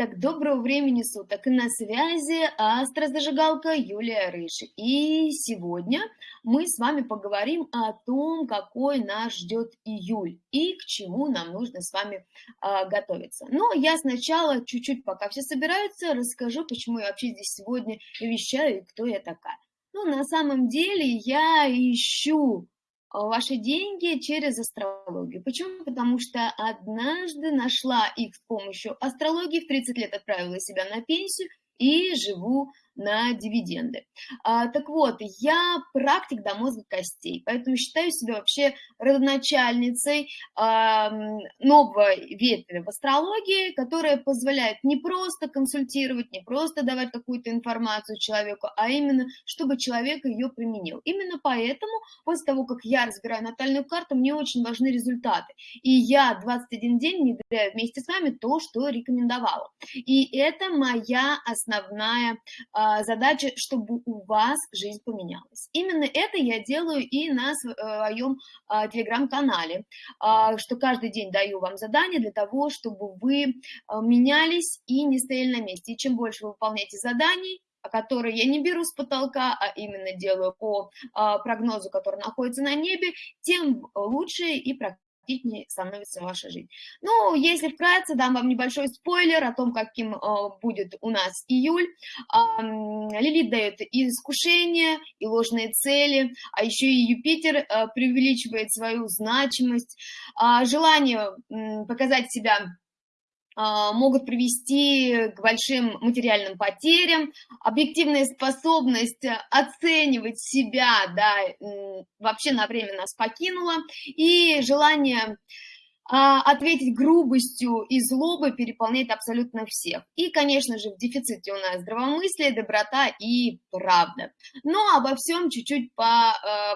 Итак, доброго времени суток. И на связи астрозажигалка Юлия Рыж. И сегодня мы с вами поговорим о том, какой нас ждет июль и к чему нам нужно с вами а, готовиться. Но я сначала чуть-чуть, пока все собираются, расскажу, почему я вообще здесь сегодня вещаю и кто я такая. Ну, на самом деле я ищу ваши деньги через астрологию. Почему? Потому что однажды нашла их с помощью астрологии, в 30 лет отправила себя на пенсию и живу на дивиденды. А, так вот, я практик до мозга костей, поэтому считаю себя вообще родоначальницей а, нового ветви в астрологии, которая позволяет не просто консультировать, не просто давать какую-то информацию человеку, а именно, чтобы человек ее применил. Именно поэтому, после того, как я разбираю натальную карту, мне очень важны результаты. И я 21 день внедряю вместе с вами то, что рекомендовала. И это моя основная а, задача, чтобы у вас жизнь поменялась. Именно это я делаю и на своем а, телеграм-канале, а, что каждый день даю вам задания для того, чтобы вы менялись и не стояли на месте. И чем больше вы выполняете заданий, которые я не беру с потолка, а именно делаю по прогнозу, который находится на небе, тем лучше и практически аппетитнее становится ваша жизнь. Ну, если вкратце, дам вам небольшой спойлер о том, каким э, будет у нас июль. Э, Лилит дает и искушения, и ложные цели, а еще и Юпитер э, преувеличивает свою значимость, желание показать себя а, могут привести к большим материальным потерям, объективная способность оценивать себя, да, вообще на время нас покинула, и желание а, ответить грубостью и злобой переполняет абсолютно всех. И, конечно же, в дефиците у нас здравомыслие, доброта и правда. Но обо всем чуть-чуть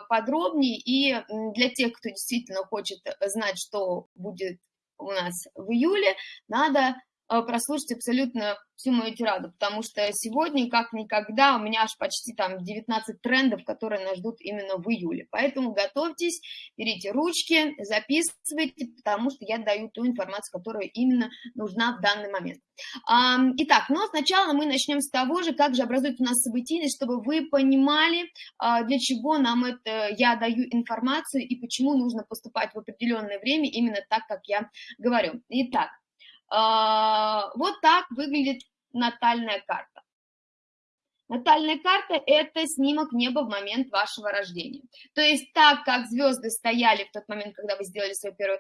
подробнее, и для тех, кто действительно хочет знать, что будет у нас в июле, надо прослушать абсолютно всю мою тираду, потому что сегодня, как никогда, у меня аж почти там 19 трендов, которые нас ждут именно в июле. Поэтому готовьтесь, берите ручки, записывайте, потому что я даю ту информацию, которая именно нужна в данный момент. Итак, но сначала мы начнем с того же, как же образуется у нас событийность, чтобы вы понимали, а, для чего нам это, я даю информацию и почему нужно поступать в определенное время именно так, как я говорю. Итак, вот так выглядит натальная карта. Натальная карта – это снимок неба в момент вашего рождения. То есть так, как звезды стояли в тот момент, когда вы сделали свой первый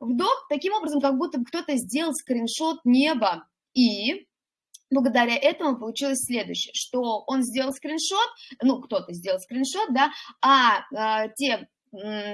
вдох, таким образом, как будто кто-то сделал скриншот неба. И благодаря этому получилось следующее, что он сделал скриншот, ну, кто-то сделал скриншот, да, а э, те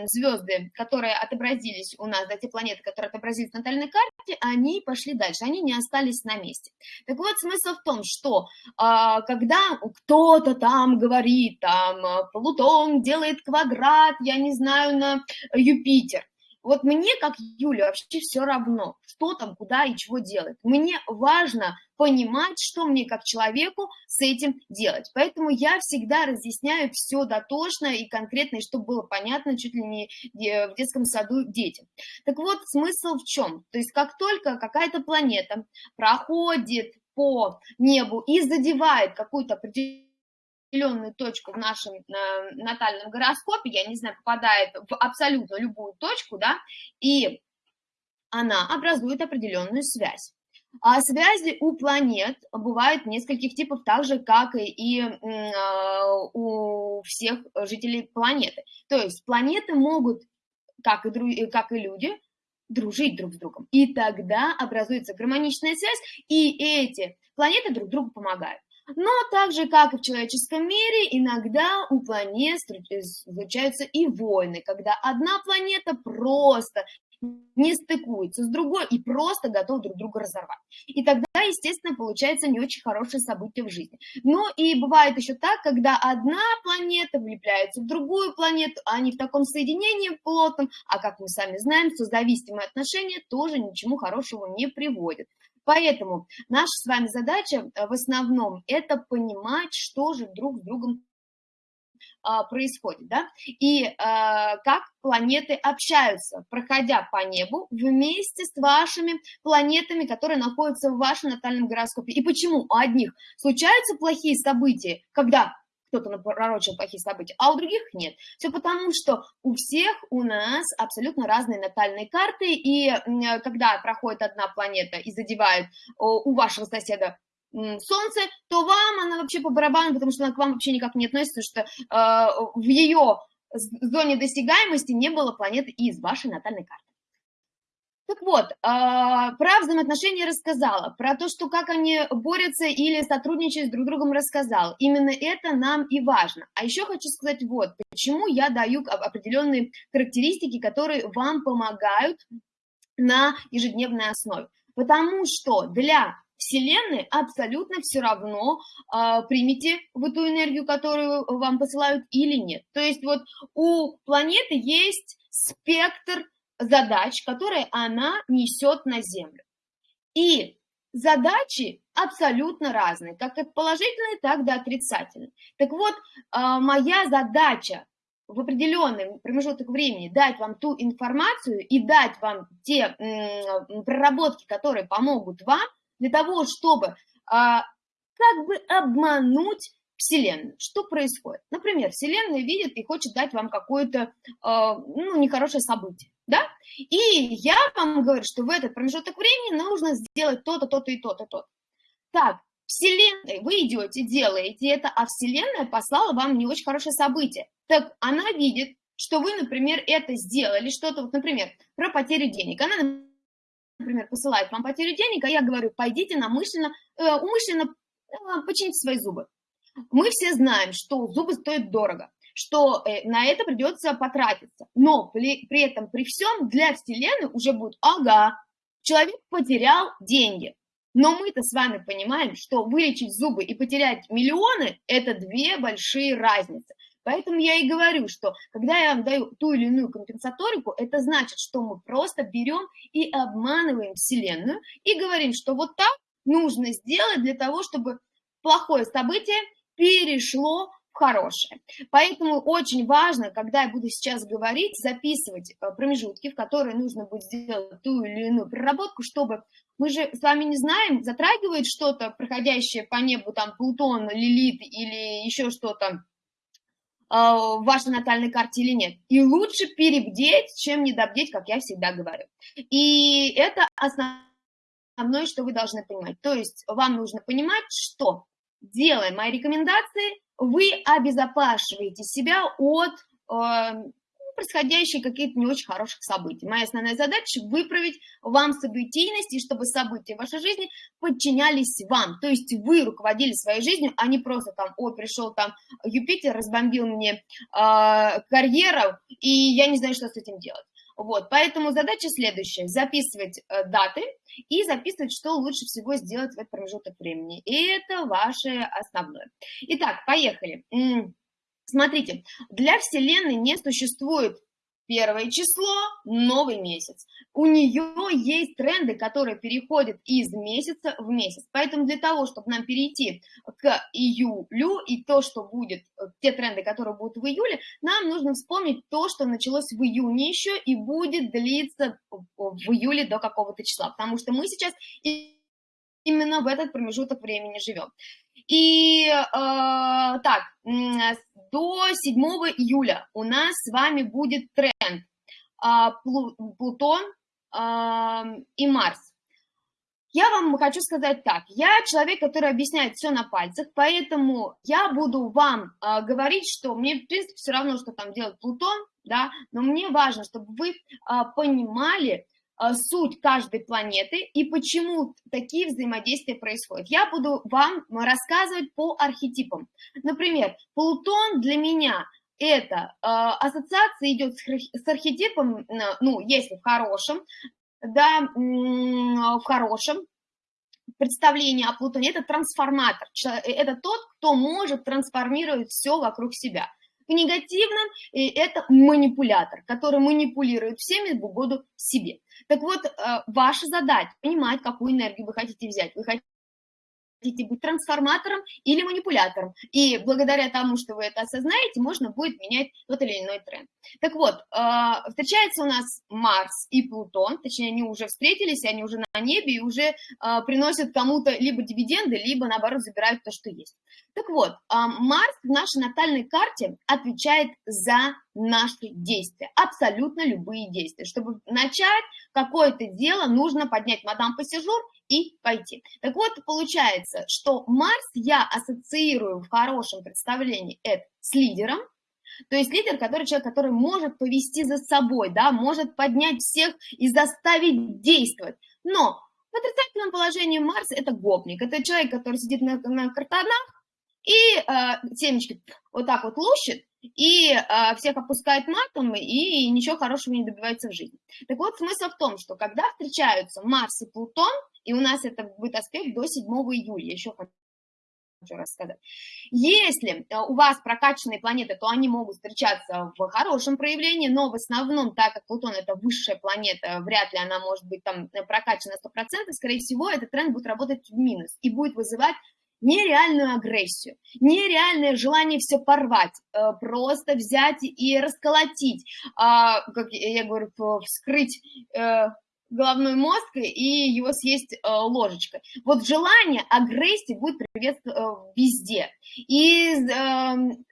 звезды, которые отобразились у нас, да, те планеты, которые отобразились на натальной карте, они пошли дальше, они не остались на месте. Так вот, смысл в том, что а, когда кто-то там говорит, там, Плутон делает квадрат, я не знаю, на Юпитер, вот мне, как Юля, вообще все равно, что там, куда и чего делать. Мне важно понимать, что мне как человеку с этим делать. Поэтому я всегда разъясняю все дотошно и конкретно, и чтобы было понятно чуть ли не в детском саду детям. Так вот, смысл в чем? То есть как только какая-то планета проходит по небу и задевает какую-то определенную определенную точку в нашем э, натальном гороскопе, я не знаю, попадает в абсолютно любую точку, да, и она образует определенную связь. А связи у планет бывают нескольких типов, так же, как и э, у всех жителей планеты. То есть планеты могут, как и, как и люди, дружить друг с другом. И тогда образуется гармоничная связь, и эти планеты друг другу помогают. Но так же, как и в человеческом мире, иногда у планет случаются и войны, когда одна планета просто не стыкуется с другой и просто готов друг друга разорвать. И тогда, естественно, получается не очень хорошее событие в жизни. Но и бывает еще так, когда одна планета влепляется в другую планету, а они в таком соединении плотном, а как мы сами знаем, созависимые отношения тоже ничему хорошему не приводят. Поэтому наша с вами задача э, в основном это понимать, что же друг с другом а, происходит, да, и а, как планеты общаются, проходя по небу вместе с вашими планетами, которые находятся в вашем натальном гороскопе. И почему у одних случаются плохие события, когда кто-то напророчил плохие события, а у других нет. Все потому, что у всех у нас абсолютно разные натальные карты, и когда проходит одна планета и задевает у вашего соседа Солнце, то вам она вообще по барабану, потому что она к вам вообще никак не относится, что э, в ее зоне досягаемости не было планеты из вашей натальной карты. Так вот, а, про взаимоотношения рассказала, про то, что как они борются или сотрудничают с друг другом рассказал. Именно это нам и важно. А еще хочу сказать вот, почему я даю определенные характеристики, которые вам помогают на ежедневной основе. Потому что для Вселенной абсолютно все равно, э, примите вы ту энергию, которую вам посылают или нет. То есть вот у планеты есть спектр задач, которые она несет на Землю. И задачи абсолютно разные, как от положительной, так и до отрицательной. Так вот, а, моя задача в определенный промежуток времени дать вам ту информацию и дать вам те проработки, которые помогут вам для того, чтобы а, как бы обмануть Вселенную. Что происходит? Например, Вселенная видит и хочет дать вам какое-то а, ну, нехорошее событие да, и я вам говорю, что в этот промежуток времени нужно сделать то-то, то-то и то-то, то-то. Так, Вселенная, вы идете, делаете это, а Вселенная послала вам не очень хорошее событие. Так она видит, что вы, например, это сделали, что-то, вот, например, про потерю денег. Она, например, посылает вам потерю денег, а я говорю, пойдите намышленно, э, умышленно э, почините свои зубы. Мы все знаем, что зубы стоят дорого что э, на это придется потратиться. Но при, при этом, при всем, для Вселенной уже будет, ага, человек потерял деньги. Но мы-то с вами понимаем, что вылечить зубы и потерять миллионы – это две большие разницы. Поэтому я и говорю, что когда я вам даю ту или иную компенсаторику, это значит, что мы просто берем и обманываем Вселенную и говорим, что вот так нужно сделать для того, чтобы плохое событие перешло хорошее. Поэтому очень важно, когда я буду сейчас говорить, записывать э, промежутки, в которые нужно будет сделать ту или иную проработку, чтобы мы же с вами не знаем, затрагивает что-то, проходящее по небу, там, Плутон, Лилит или еще что-то э, в вашей натальной карте или нет. И лучше перебдеть, чем недобдеть, как я всегда говорю. И это основное, что вы должны понимать. То есть вам нужно понимать, что делая мои рекомендации, вы обезопашиваете себя от э, происходящих каких-то не очень хороших событий. Моя основная задача – выправить вам событийность, и чтобы события в вашей жизни подчинялись вам. То есть вы руководили своей жизнью, а не просто там, о, пришел там Юпитер, разбомбил мне э, карьеру, и я не знаю, что с этим делать. Вот, поэтому задача следующая – записывать э, даты и записывать, что лучше всего сделать в этот промежуток времени. И это ваше основное. Итак, поехали. Смотрите, для Вселенной не существует первое число, новый месяц. У нее есть тренды, которые переходят из месяца в месяц. Поэтому для того, чтобы нам перейти к июлю и то, что будет, э, те тренды, которые будут в июле, нам нужно вспомнить то, что началось в июне еще и будет длиться в июле до какого-то числа. Потому что мы сейчас именно в этот промежуток времени живем. И э, так, до 7 июля у нас с вами будет тренд э, Плутон э, и Марс. Я вам хочу сказать так, я человек, который объясняет все на пальцах, поэтому я буду вам э, говорить, что мне, в принципе, все равно, что там делает Плутон, да, но мне важно, чтобы вы э, понимали, а, суть каждой планеты и почему такие взаимодействия происходят. Я буду вам рассказывать по архетипам. Например, Плутон для меня это э, ассоциация идет с, архетипом, ну, если в хорошем, да, в хорошем представлении о Плутоне, это трансформатор, это тот, кто может трансформировать все вокруг себя. В негативном это манипулятор, который манипулирует всеми в угоду себе. Так вот, э, ваша задача понимать, какую энергию вы хотите взять. Вы хотите хотите быть трансформатором или манипулятором. И благодаря тому, что вы это осознаете, можно будет менять тот или иной тренд. Так вот, а, встречается у нас Марс и Плутон, точнее, они уже встретились, они уже на небе и уже а, приносят кому-то либо дивиденды, либо, наоборот, забирают то, что есть. Так вот, а, Марс в нашей натальной карте отвечает за наши действия, абсолютно любые действия. Чтобы начать какое-то дело, нужно поднять мадам пассажир и пойти. Так вот, получается, что Марс я ассоциирую в хорошем представлении это с лидером, то есть лидер, который человек, который может повести за собой, да, может поднять всех и заставить действовать. Но в отрицательном положении Марс – это гопник, это человек, который сидит на, на картонах и э, семечки вот так вот лущит, и э, всех опускает матом, и ничего хорошего не добивается в жизни. Так вот, смысл в том, что когда встречаются Марс и Плутон, и у нас это будет аспект до 7 июля, еще хочу рассказать. Если э, у вас прокачанные планеты, то они могут встречаться в хорошем проявлении, но в основном, так как Плутон это высшая планета, вряд ли она может быть там прокачана 100%, скорее всего, этот тренд будет работать в минус и будет вызывать нереальную агрессию, нереальное желание все порвать, э, просто взять и расколотить, а, как я говорю, вскрыть э, головной мозг и его съесть э, ложечкой. Вот желание агрессии будет приветствовать везде. И эм,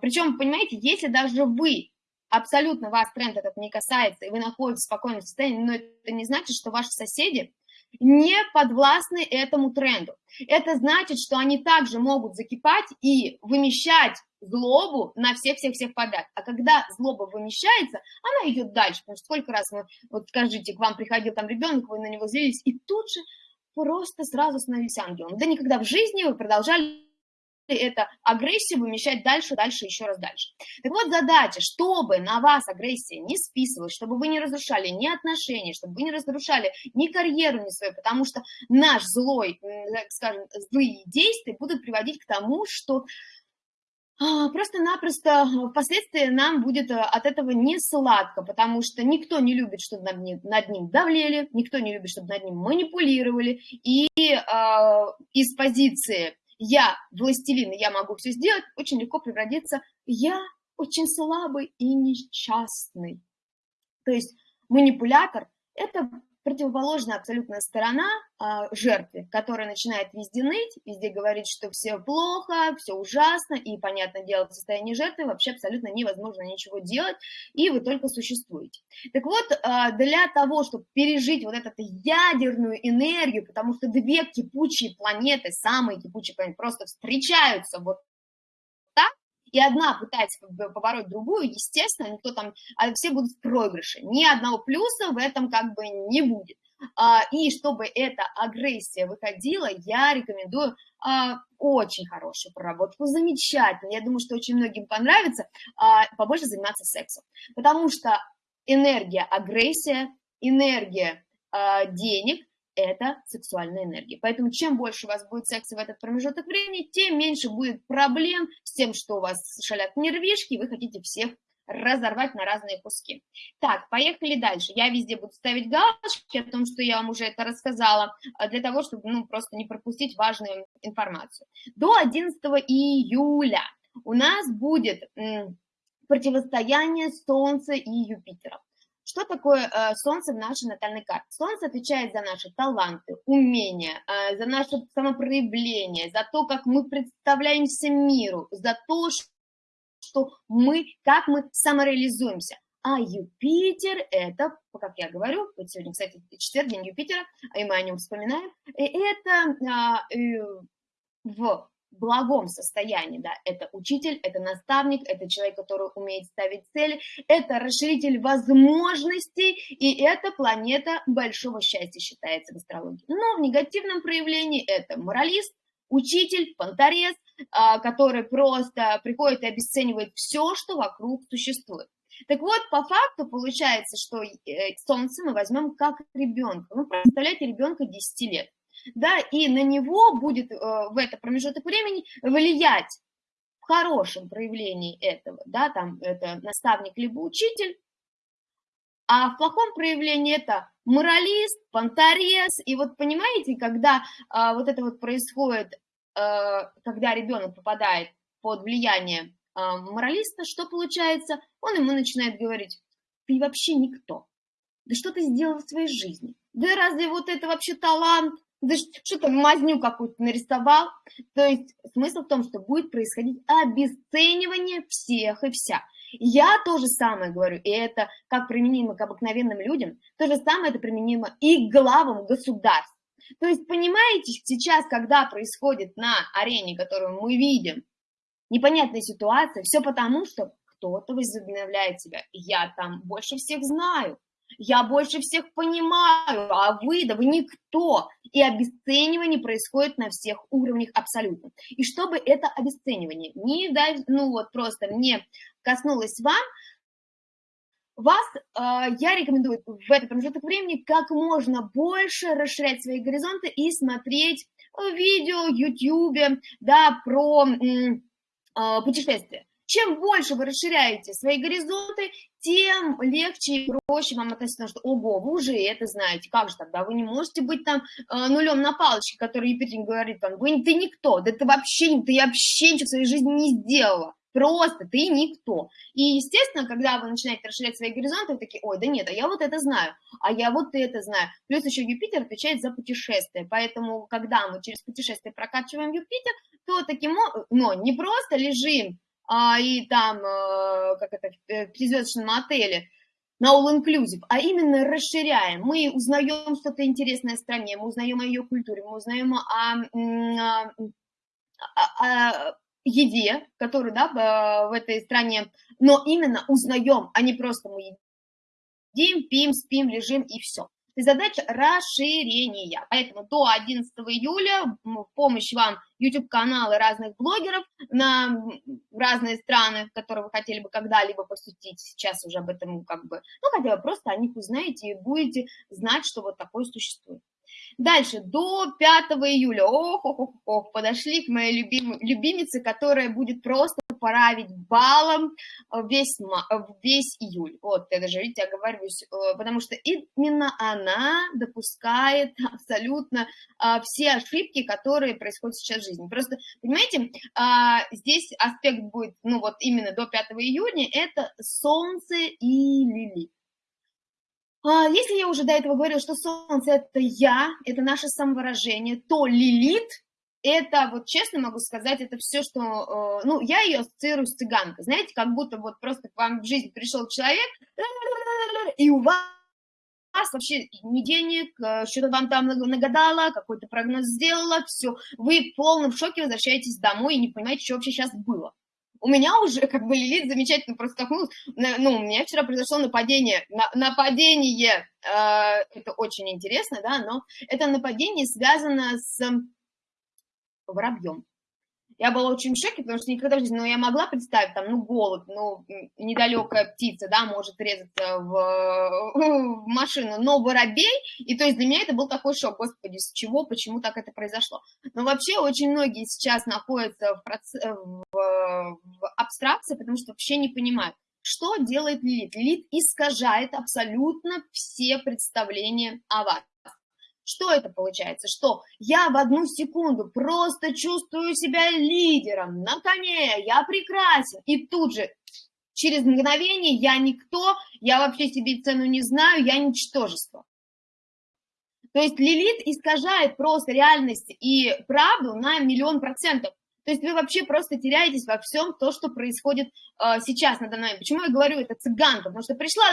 причем, понимаете, если даже вы абсолютно вас тренд этот не касается, и вы находитесь в спокойном состоянии, но это не значит, что ваши соседи не подвластны этому тренду. Это значит, что они также могут закипать и вымещать злобу на всех-всех-всех подряд. А когда злоба вымещается, она идет дальше. Потому что сколько раз, вы, вот скажите, к вам приходил там ребенок, вы на него злились, и тут же просто сразу становились ангелом. Да никогда в жизни вы продолжали это агрессию вымещать дальше, дальше, еще раз дальше. Так вот, задача, чтобы на вас агрессия не списывалась, чтобы вы не разрушали ни отношения, чтобы вы не разрушали ни карьеру, ни свою, потому что наш злой, так скажем, злые действия будут приводить к тому, что а, просто-напросто впоследствии нам будет э, от этого не сладко, потому что никто не любит, чтобы над ним, над ним давлели, никто не любит, чтобы над ним манипулировали, и э, из позиции я властелин, я могу все сделать, очень легко превратиться я очень слабый и несчастный. То есть манипулятор – это противоположная абсолютная сторона а, жертве, которая начинает везде ныть, везде говорить, что все плохо, все ужасно, и, понятное дело, в состоянии жертвы вообще абсолютно невозможно ничего делать, и вы только существуете. Так вот, а, для того, чтобы пережить вот эту ядерную энергию, потому что две кипучие планеты, самые кипучие планеты, просто встречаются вот и одна пытается побороть другую, естественно, никто там, а все будут в проигрыше. Ни одного плюса в этом как бы не будет. А, и чтобы эта агрессия выходила, я рекомендую а, очень хорошую проработку, замечательно. Я думаю, что очень многим понравится а, побольше заниматься сексом, потому что энергия агрессия, энергия денег это сексуальная энергия. Поэтому чем больше у вас будет секса в этот промежуток времени, тем меньше будет проблем с тем, что у вас шалят нервишки, и вы хотите всех разорвать на разные куски. Так, поехали дальше. Я везде буду ставить галочки о том, что я вам уже это рассказала, а, для того, чтобы ну, просто не пропустить важную информацию. До 11 июля у нас будет противостояние Солнца и Юпитера. Что такое э, Солнце в нашей натальной карте? Солнце отвечает за наши таланты, умения, э, за наше самопроявление, за то, как мы представляемся миру, за то, что мы, как мы самореализуемся. А Юпитер – это, как я говорю, вот сегодня, кстати, четверг, день Юпитера, и мы о нем вспоминаем, это а, в благом состоянии, да, это учитель, это наставник, это человек, который умеет ставить цели, это расширитель возможностей, и это планета большого счастья считается в астрологии. Но в негативном проявлении это моралист, учитель, понторез, а, который просто приходит и обесценивает все, что вокруг существует. Так вот, по факту получается, что э, Солнце мы возьмем как ребенка. Ну, представляете, ребенка 10 лет да, и на него будет э, в этот промежуток времени влиять в хорошем проявлении этого, да, там это наставник либо учитель, а в плохом проявлении это моралист, понторез. И вот понимаете, когда а, вот это вот происходит, а, когда ребенок попадает под влияние а, моралиста, что получается? Он ему начинает говорить, ты вообще никто. Да что ты сделал в своей жизни? Да разве вот это вообще талант? Да что-то мазню какую-то нарисовал. То есть смысл в том, что будет происходить обесценивание всех и вся. Я то же самое говорю, и это как применимо к обыкновенным людям, то же самое это применимо и к главам государств. То есть, понимаете, сейчас, когда происходит на арене, которую мы видим, непонятная ситуация, все потому, что кто-то возобновляет себя. Я там больше всех знаю, я больше всех понимаю, а вы, да вы никто. И обесценивание происходит на всех уровнях абсолютно. И чтобы это обесценивание не, ну вот просто не коснулось вам, вас э, я рекомендую в этот промежуток времени как можно больше расширять свои горизонты и смотреть видео, YouTube, да, про э, путешествия. Чем больше вы расширяете свои горизонты, тем легче и проще вам относиться, что, ого, вы уже это знаете, как же тогда, вы не можете быть там э, нулем на палочке, который Юпитер говорит, там, вы, ты никто, да ты вообще, ты вообще ничего в своей жизни не сделала. Просто ты никто. И, естественно, когда вы начинаете расширять свои горизонты, вы такие, ой, да нет, а я вот это знаю, а я вот это знаю. Плюс еще Юпитер отвечает за путешествия, поэтому, когда мы через путешествие прокачиваем Юпитер, то таким, но не просто лежим а, и там, а, как это, э, в пятизвездочном отеле, на all-inclusive, а именно расширяем. Мы узнаем что-то интересное о стране, мы узнаем о ее культуре, мы узнаем о, о, о еде, которую да, в этой стране, но именно узнаем, а не просто мы едим, пьем, спим, лежим и все задача расширения. Поэтому до 11 июля в помощь вам YouTube-каналы разных блогеров на разные страны, которые вы хотели бы когда-либо посетить. Сейчас уже об этом как бы, ну, хотя бы просто о них узнаете и будете знать, что вот такое существует. Дальше, до 5 июля, ох, ох, ох, ох, подошли к моей любим, любимице, которая будет просто править балом весь, весь июль. Вот, я даже, видите, оговариваюсь, э, потому что именно она допускает абсолютно все ошибки, которые происходят сейчас в жизни. Просто, понимаете, а, здесь аспект будет, ну вот именно до 5 июня, это Солнце и Лилит. А, если я уже до этого говорила, что Солнце – это я, это наше самовыражение, то Лилит – это, вот честно могу сказать, это все, что… Э, ну, я ее ассоциирую с цыганкой. Знаете, как будто вот просто к вам в жизнь пришел человек, и у вас вообще ни денег, э, что-то вам там нагадала, какой-то прогноз сделала, все, вы в полном шоке возвращаетесь домой и не понимаете, что вообще сейчас было у меня уже как бы Лилит замечательно проскакнулась. Ну, у меня вчера произошло нападение. На, нападение, э, это очень интересно, да, но это нападение связано с воробьем. Я была очень в шоке, потому что никогда в жизни, ну, я могла представить, там, ну, голубь, ну, недалекая птица, да, может резаться в, в машину, но воробей, и то есть для меня это был такой шок, господи, с чего, почему так это произошло. Но вообще очень многие сейчас находятся в, проц... в, в абстракции, потому что вообще не понимают, что делает Лилит. Лилит искажает абсолютно все представления о вас. Что это получается? Что я в одну секунду просто чувствую себя лидером, на коне, я прекрасен, и тут же через мгновение я никто, я вообще себе цену не знаю, я ничтожество. То есть Лилит искажает просто реальность и правду на миллион процентов. То есть вы вообще просто теряетесь во всем то, что происходит э, сейчас надо мной. Почему я говорю это цыганка? Потому что пришла,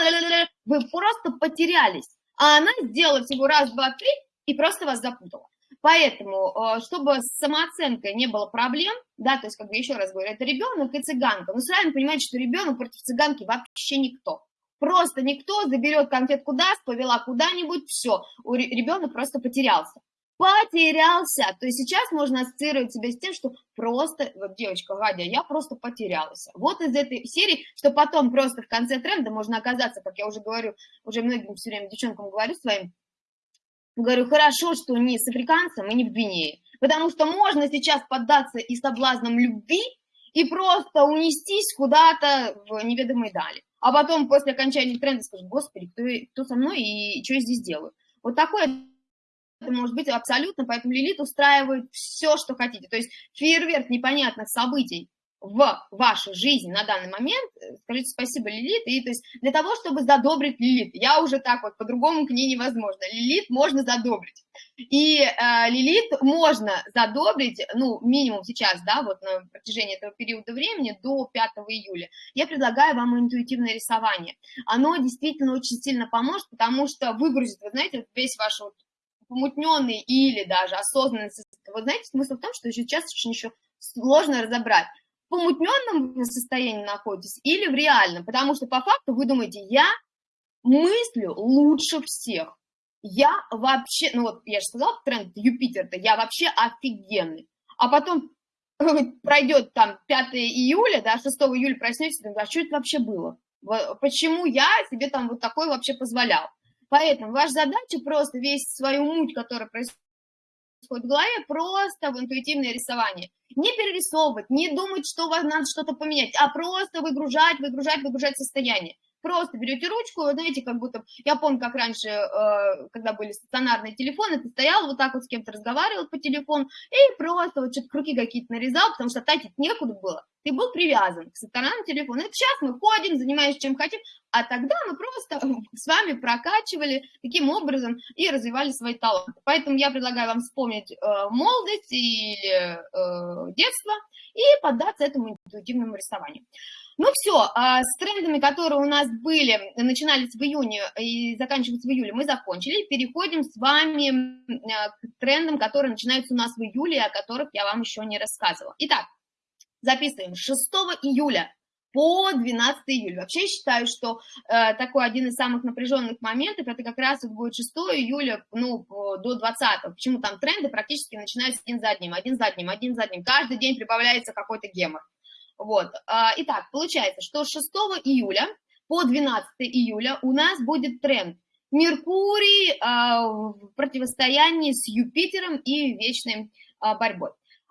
вы просто потерялись. А она сделала всего раз, два, три, и просто вас запутала. Поэтому, э, чтобы с самооценкой не было проблем, да, то есть, как бы еще раз говорю, это ребенок и цыганка. Но сразу понимаете, что ребенок против цыганки вообще никто. Просто никто заберет конфетку даст, повела куда-нибудь, все, ребенок просто потерялся. Потерялся. То есть сейчас можно ассоциировать себя с тем, что просто, вот девочка Гадя, я просто потерялась. Вот из этой серии, что потом просто в конце тренда можно оказаться, как я уже говорю, уже многим все время девчонкам говорю своим, Говорю, хорошо, что не с африканцем и не в Гвинее, потому что можно сейчас поддаться и соблазнам любви, и просто унестись куда-то в неведомые дали. а потом после окончания тренда скажешь, господи, кто, кто со мной и, что я здесь делаю. Вот такое это может быть абсолютно, поэтому Лилит устраивает все, что хотите. То есть фейерверк непонятных событий в вашей жизни на данный момент, э, скажите спасибо Лилит, и то есть для того, чтобы задобрить Лилит, я уже так вот, по-другому к ней невозможно, Лилит можно задобрить, и э, Лилит можно задобрить, ну, минимум сейчас, да, вот на протяжении этого периода времени, до 5 июля, я предлагаю вам интуитивное рисование, оно действительно очень сильно поможет, потому что выгрузит, вы знаете, весь ваш вот помутненный или даже осознанный, вы знаете, смысл в том, что сейчас очень еще сложно разобрать, помутненном состоянии находитесь или в реальном, потому что по факту вы думаете, я мыслю лучше всех, я вообще, ну вот я же сказала, тренд Юпитер-то, я вообще офигенный, а потом пройдет там 5 июля, да, 6 июля проснетесь, а что это вообще было? Почему я себе там вот такой вообще позволял? Поэтому ваша задача просто весь свою муть, которая происходит в голове, просто в интуитивное рисование. Не перерисовывать, не думать, что вам надо что-то поменять, а просто выгружать, выгружать, выгружать состояние. Просто берете ручку, знаете, как будто... Я помню, как раньше, э, когда были стационарные телефоны, ты стоял вот так вот с кем-то разговаривал по телефону и просто вот что-то круги какие-то нарезал, потому что тратить некуда было. Ты был привязан к стационарному телефону. Это сейчас мы ходим, занимаемся чем хотим, а тогда мы просто с вами прокачивали таким образом и развивали свои таланты. Поэтому я предлагаю вам вспомнить э, молодость или э, детство и поддаться этому интуитивному рисованию. Ну все, а с трендами, которые у нас были, начинались в июне и заканчиваются в июле, мы закончили. Переходим с вами а, к трендам, которые начинаются у нас в июле, о которых я вам еще не рассказывала. Итак, записываем 6 июля по 12 июля. Вообще считаю, что э, такой один из самых напряженных моментов, это как раз будет 6 июля ну, до 20. Почему там тренды практически начинаются один за одним, один за одним, один за одним. Каждый день прибавляется какой-то гемор. Вот. А, итак, получается, что с 6 июля по 12 июля у нас будет тренд Меркурий а, в противостоянии с Юпитером и вечной а, борьбой.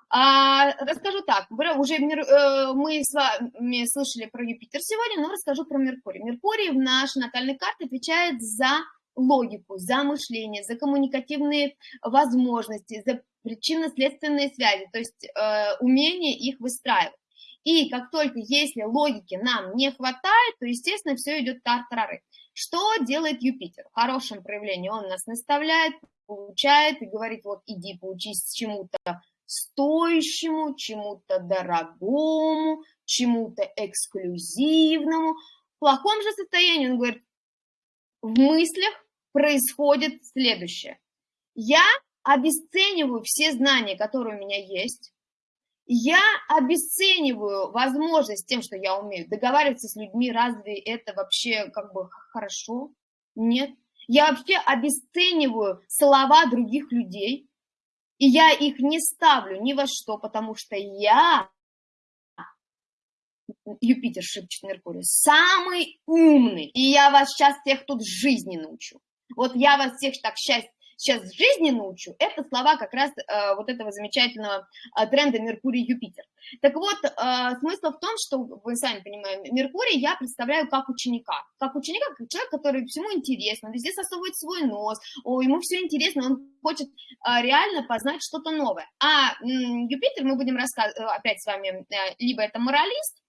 Расскажу так, уже э, мы с вами слышали про Юпитер сегодня, но расскажу про Меркурий. Меркурий в нашей натальной карте отвечает за логику, за мышление, за коммуникативные возможности, за причинно-следственные связи, то есть э, умение их выстраивать. И как только, если логики нам не хватает, то, естественно, все идет тартарары. Что делает Юпитер? В хорошем проявлении он нас наставляет, получает и говорит, вот иди поучись чему-то стоящему, чему-то дорогому, чему-то эксклюзивному. В плохом же состоянии он говорит, в мыслях происходит следующее. Я обесцениваю все знания, которые у меня есть, я обесцениваю возможность тем, что я умею договариваться с людьми, разве это вообще как бы хорошо? Нет. Я вообще обесцениваю слова других людей, и я их не ставлю ни во что, потому что я, Юпитер шепчет Меркурий, самый умный, и я вас сейчас всех тут жизни научу. Вот я вас всех так счастье сейчас жизни научу, это слова как раз э, вот этого замечательного э, тренда Меркурий-Юпитер. Так вот, э, смысл в том, что, вы сами понимаете, Меркурий я представляю как ученика. Как ученика, как человек, который всему интересно, везде сосовывает свой нос, о, ему все интересно, он хочет э, реально познать что-то новое. А э, Юпитер мы будем рассказывать, опять с вами, э, либо это моралист,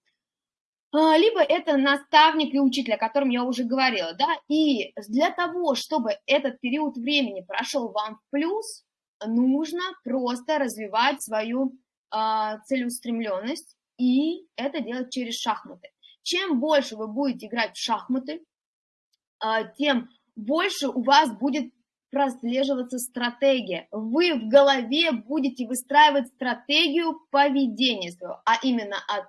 либо это наставник и учитель, о котором я уже говорила, да, и для того, чтобы этот период времени прошел вам в плюс, нужно просто развивать свою э, целеустремленность и это делать через шахматы. Чем больше вы будете играть в шахматы, э, тем больше у вас будет прослеживаться стратегия. Вы в голове будете выстраивать стратегию поведения своего, а именно от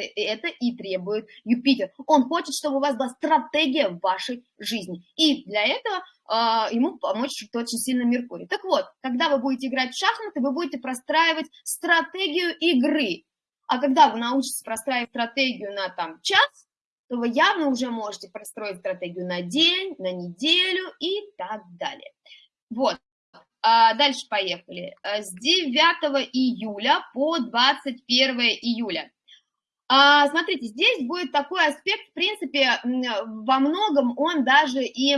это и требует Юпитер. Он хочет, чтобы у вас была стратегия в вашей жизни. И для этого э, ему помочь очень сильно Меркурий. Так вот, когда вы будете играть в шахматы, вы будете простраивать стратегию игры. А когда вы научитесь простраивать стратегию на там час, то вы явно уже можете простроить стратегию на день, на неделю и так далее. Вот. А дальше поехали. С 9 июля по 21 июля смотрите, здесь будет такой аспект, в принципе, во многом он даже и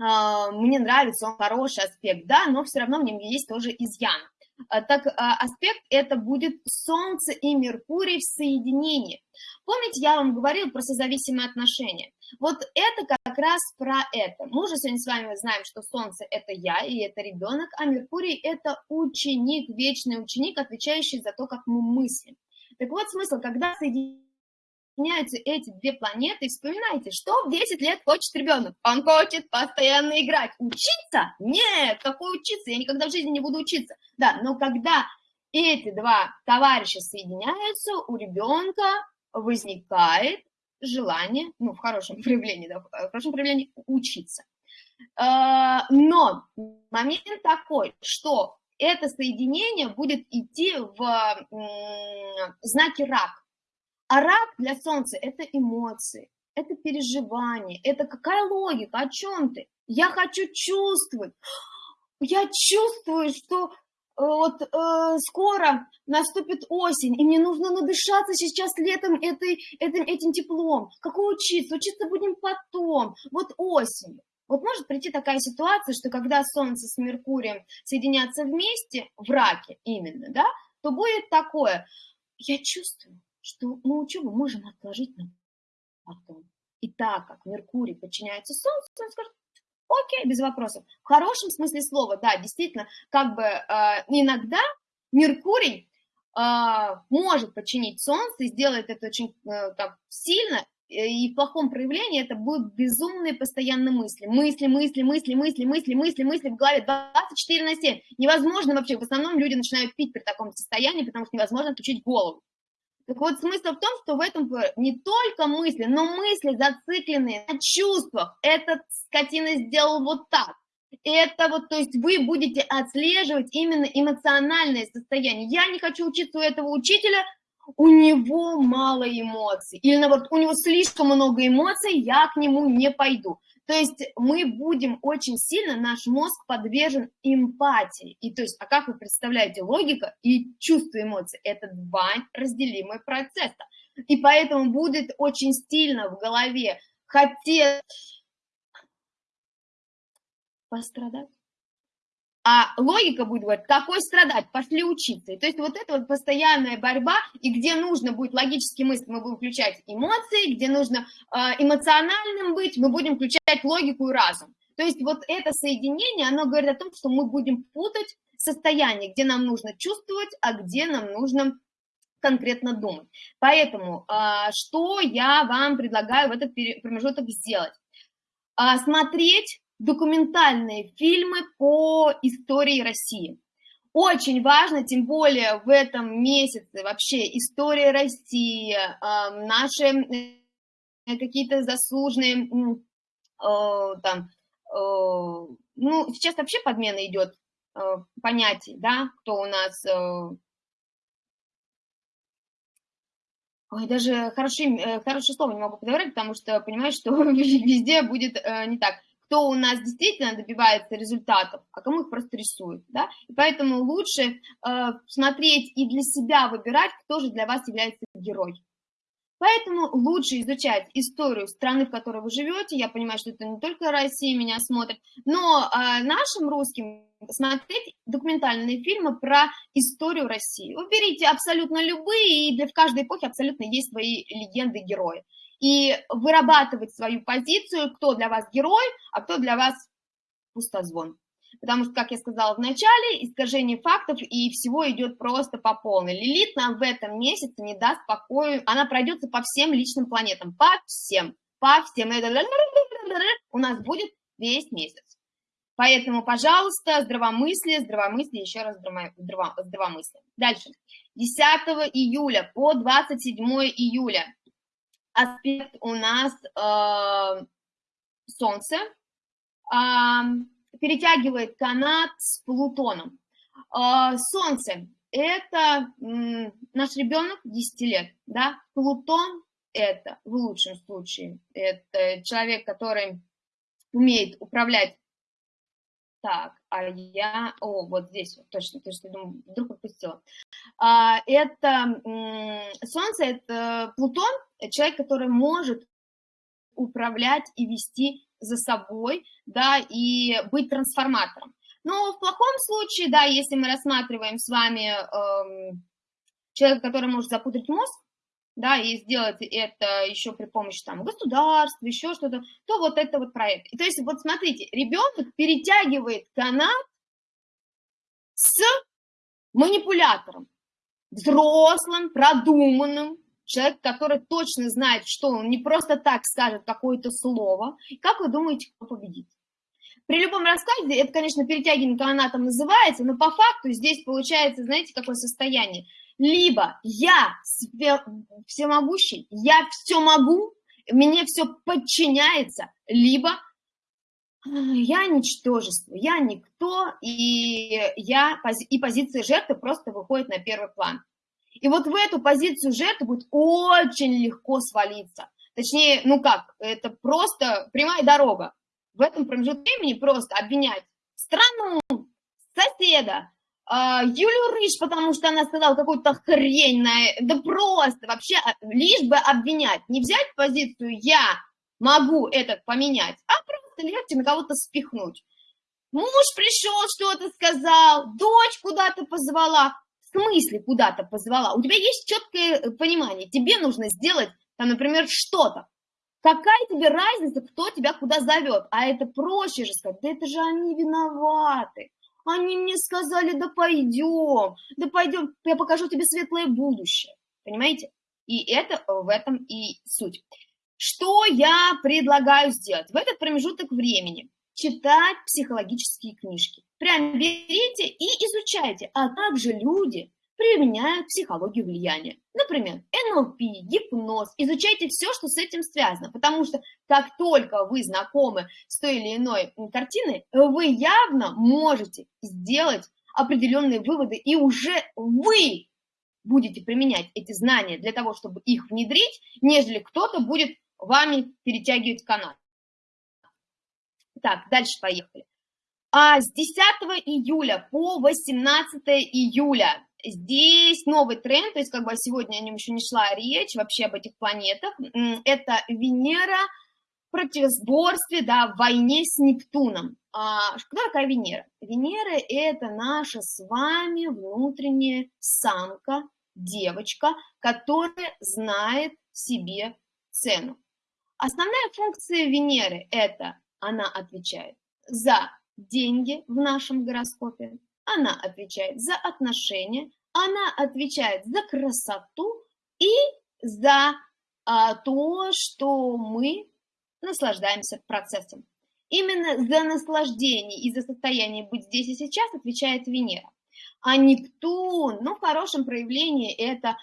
а, мне нравится, он хороший аспект, да, но все равно в нем есть тоже изъян. А, так а, аспект это будет Солнце и Меркурий в соединении. Помните, я вам говорил про созависимые отношения? Вот это как раз про это. Мы уже сегодня с вами знаем, что Солнце – это я, и это ребенок, а Меркурий – это ученик, вечный ученик, отвечающий за то, как мы мыслим. Так вот смысл, когда соединяются эти две планеты, вспоминайте, что в 10 лет хочет ребенок. Он хочет постоянно играть. Учиться? Нет, какой учиться? Я никогда в жизни не буду учиться. Да, но когда эти два товарища соединяются, у ребенка возникает желание, ну, в хорошем проявлении, да, в хорошем проявлении учиться. А, но момент такой, что это соединение будет идти в знаке рак. А рак для Солнца – это эмоции, это переживание, это какая логика, о чем ты? Я хочу чувствовать. Я чувствую, что вот э, скоро наступит осень, и мне нужно надышаться сейчас летом этой, этим, этим теплом. Какой учиться? Учиться будем потом, вот осенью. Вот может прийти такая ситуация, что когда Солнце с Меркурием соединятся вместе, в раке именно, да, то будет такое, я чувствую, что мы учебу можем отложить на потом. И так как Меркурий подчиняется Солнцу, он скажет, окей, без вопросов. В хорошем смысле слова, да, действительно, как бы э, иногда Меркурий э, может подчинить Солнце и сделает это очень э, так, сильно, и в плохом проявлении это будут безумные постоянные мысли. Мысли, мысли, мысли, мысли, мысли, мысли, мысли в голове 24 на 7. Невозможно вообще, в основном люди начинают пить при таком состоянии, потому что невозможно отключить голову. Так вот, смысл в том, что в этом не только мысли, но мысли зацикленные на чувствах. Этот скотина сделал вот так. Это вот, то есть вы будете отслеживать именно эмоциональное состояние. Я не хочу учиться у этого учителя, у него мало эмоций. Или наоборот, у него слишком много эмоций, я к нему не пойду. То есть мы будем очень сильно, наш мозг подвержен эмпатии. И то есть, а как вы представляете, логика и чувство эмоций – это два разделимые процесса. И поэтому будет очень стильно в голове хотеть пострадать. А логика будет говорить, какой страдать, пошли учиться. И то есть вот это вот постоянная борьба, и где нужно будет логически мыслить, мы будем включать эмоции, где нужно э, эмоциональным быть, мы будем включать логику и разум. То есть вот это соединение, оно говорит о том, что мы будем путать состояние, где нам нужно чувствовать, а где нам нужно конкретно думать. Поэтому э, что я вам предлагаю в этот промежуток сделать? Э, смотреть документальные фильмы по истории России. Очень важно, тем более в этом месяце вообще история России, э, наши э, какие-то заслуженные, э, там, ну, сейчас вообще подмена идет понятий, да, кто у нас... Ой, даже хорошее, хорошее слово не могу подобрать, потому что понимаю, что везде будет не так кто у нас действительно добивается результатов, а кому их просто рисуют, да, и поэтому лучше э, смотреть и для себя выбирать, кто же для вас является герой. Поэтому лучше изучать историю страны, в которой вы живете. Я понимаю, что это не только Россия меня смотрит, но э, нашим русским смотреть документальные фильмы про историю России. Выберите абсолютно любые, и для в каждой эпохи абсолютно есть свои легенды, герои и вырабатывать свою позицию, кто для вас герой, а кто для вас пустозвон. Потому что, как я сказала в начале, искажение фактов и всего идет просто по полной. Лилит нам в этом месяце не даст покоя, она пройдется по всем личным планетам, по всем, по всем. У нас будет весь месяц. Поэтому, пожалуйста, здравомыслие, здравомыслие, еще раз здравомыслие. Дальше. 10 июля по 27 июля аспект у нас э, Солнце э, перетягивает канат с Плутоном. Э, солнце – это э, наш ребенок 10 лет, да? Плутон – это, в лучшем случае, это человек, который умеет управлять Так, а я... О, вот здесь вот, точно, точно, думаю, вдруг пропустила. А, это Солнце, это Плутон, человек, который может управлять и вести за собой, да, и быть трансформатором. Но в плохом случае, да, если мы рассматриваем с вами эм, человека, который может запутать мозг, да, и сделать это еще при помощи там государства, еще что-то, то вот это вот проект. И, то есть вот смотрите, ребенок перетягивает канат с манипулятором, взрослым, продуманным, человек, который точно знает, что он не просто так скажет какое-то слово. Как вы думаете, кто победит? При любом раскладе, это, конечно, перетягивание канатом называется, но по факту здесь получается, знаете, какое состояние? Либо я всемогущий, я все могу, мне все подчиняется, либо а, я ничтожество, я никто, и, я, и позиция жертвы просто выходит на первый план. И вот в эту позицию жертвы будет очень легко свалиться. Точнее, ну как, это просто прямая дорога. В этом промежутке времени просто обвинять страну, соседа, а, Юлю Рыж, потому что она сказала какую-то хрень, на... да просто вообще, а, лишь бы обвинять, не взять позицию «я могу это поменять», а просто легче на кого-то спихнуть. Муж пришел, что-то сказал, дочь куда-то позвала. Смысле куда-то позвала? У тебя есть четкое э, понимание, тебе нужно сделать, там, например, что-то. Какая тебе разница, кто тебя куда зовет? А это проще же сказать, да это же они виноваты. Они мне сказали, да пойдем, да пойдем, я покажу тебе светлое будущее. Понимаете? И это в этом и суть. Что я предлагаю сделать? В этот промежуток времени читать психологические книжки. Прям берите и изучайте, а также люди применяют психологию влияния. Например, НЛП, гипноз. Изучайте все, что с этим связано, потому что как только вы знакомы с той или иной картиной, вы явно можете сделать определенные выводы, и уже вы будете применять эти знания для того, чтобы их внедрить, нежели кто-то будет вами перетягивать канат. Так, дальше поехали. А с 10 июля по 18 июля Здесь новый тренд, то есть как бы сегодня о нем еще не шла речь, вообще об этих планетах. Это Венера в противоборстве, да, в войне с Нептуном. А, кто такая Венера? Венера – это наша с вами внутренняя самка, девочка, которая знает себе цену. Основная функция Венеры – это она отвечает за деньги в нашем гороскопе, она отвечает за отношения, она отвечает за красоту и за а, то, что мы наслаждаемся процессом. Именно за наслаждение и за состояние быть здесь и сейчас отвечает Венера. А Нептун, ну, в хорошем проявлении, это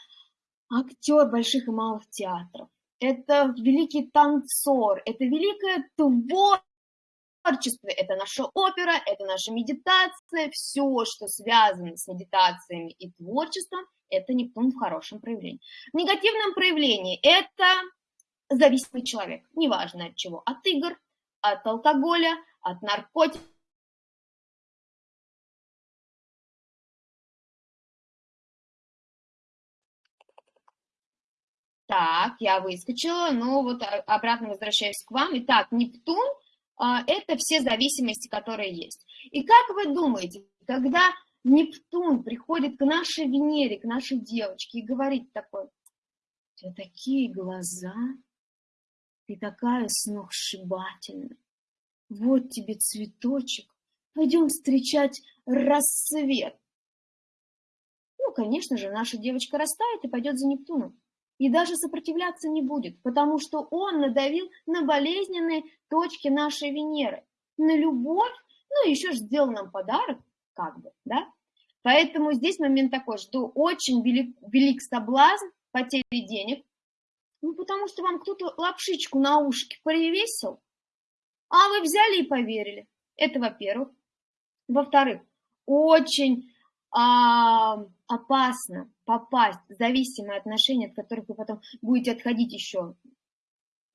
актер больших и малых театров. Это великий танцор, это великое творчество творчестве. Это наша опера, это наша медитация, все, что связано с медитациями и творчеством, это Нептун в хорошем проявлении. В негативном проявлении это зависимый человек, неважно от чего, от игр, от алкоголя, от наркотиков, Так, я выскочила, но вот обратно возвращаюсь к вам. Итак, Нептун а, это все зависимости, которые есть. И как вы думаете, когда Нептун приходит к нашей Венере, к нашей девочке и говорит такой, у тебя такие глаза, ты такая сногсшибательная, вот тебе цветочек, пойдем встречать рассвет. Ну, конечно же, наша девочка растает и пойдет за Нептуном и даже сопротивляться не будет, потому что он надавил на болезненные точки нашей Венеры, на любовь, ну, еще же сделал нам подарок, как бы, да? Поэтому здесь момент такой, что очень велик, велик соблазн потери денег, ну, потому что вам кто-то лапшичку на ушки привесил, а вы взяли и поверили. Это во-первых. Во-вторых, очень а, опасно попасть в зависимые отношения, от которых вы потом будете отходить еще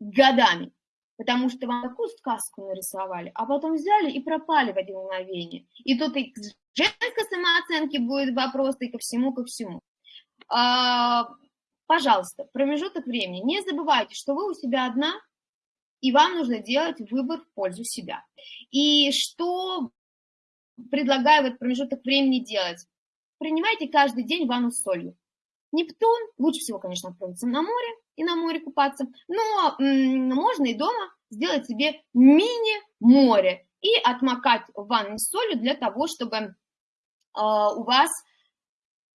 годами. потому что вам такую сказку нарисовали, а потом взяли и пропали в один мгновение. И тут и к женской самооценке будет вопрос, и ко всему, ко всему. А, пожалуйста, промежуток времени. Не забывайте, что вы у себя одна, и вам нужно делать выбор в пользу себя. И что предлагаю в этот промежуток времени делать? Принимайте каждый день ванну с солью. Нептун, лучше всего, конечно, отправиться на море и на море купаться, но можно и дома сделать себе мини-море и отмокать в ванной с солью для того, чтобы э, у вас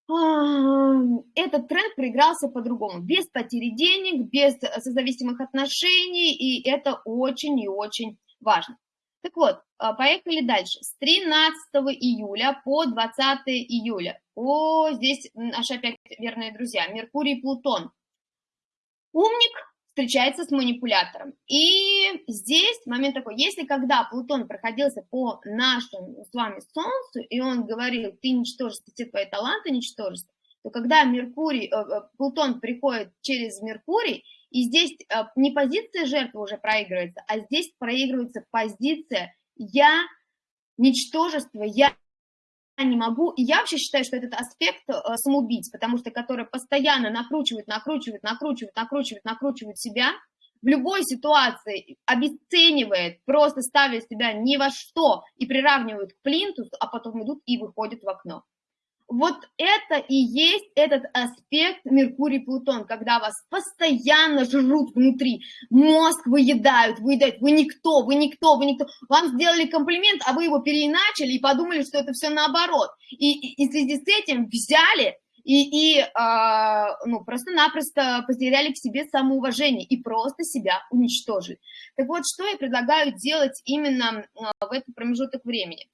этот тренд проигрался по-другому, без потери денег, без созависимых отношений, и это очень и очень важно. Так вот, а, поехали дальше. С 13 июля по 20 июля. О, здесь наши опять верные друзья. Меркурий и Плутон. Умник встречается с манипулятором. И здесь момент такой, если когда Плутон проходился по нашему с вами Солнцу, и он говорил, ты ничтожество, все твои таланты ничтожество, то когда Меркурий, э, э, Плутон приходит через Меркурий, и здесь э, не позиция жертвы уже проигрывается, а здесь проигрывается позиция «я ничтожество, я не могу». И я вообще считаю, что этот аспект э, самоубийц, потому что который постоянно накручивает, накручивает, накручивает, накручивает, накручивает себя, в любой ситуации обесценивает, просто ставя себя ни во что и приравнивают к плинтусу, а потом идут и выходят в окно. Вот это и есть этот аспект Меркурий-Плутон, когда вас постоянно жрут внутри, мозг выедают, выедают, вы никто, вы никто, вы никто. Вам сделали комплимент, а вы его переиначили и подумали, что это все наоборот. И, и, и в связи с этим взяли и, и э, ну, просто-напросто потеряли к себе самоуважение и просто себя уничтожили. Так вот, что я предлагаю делать именно э, в этот промежуток времени?